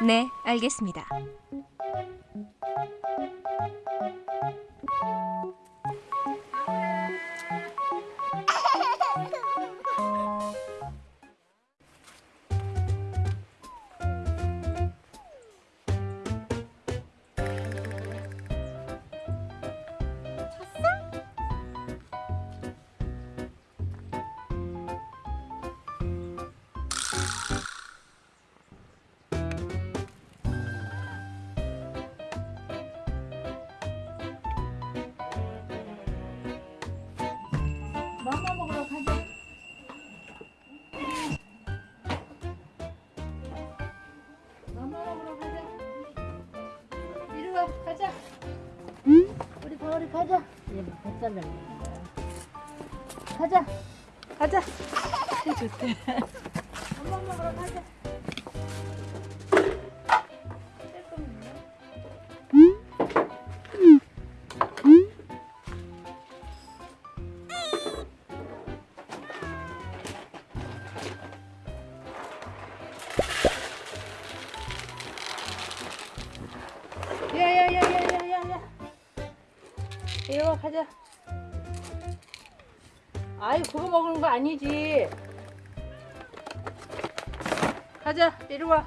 네, 알겠습니다. 우리 벌이 가자. 얘 뱃살을 가자. 가자. 좋대. 맘마 먹으러 가자. 와 가자. 아이 그거 먹는 거 아니지. 가자 이리 와.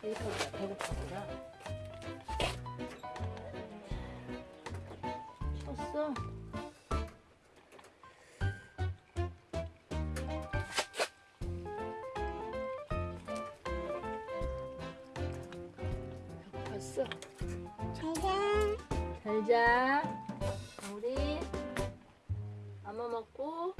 배고파구나. 쳤어. 봤어. 잘자. 우리 엄마 먹고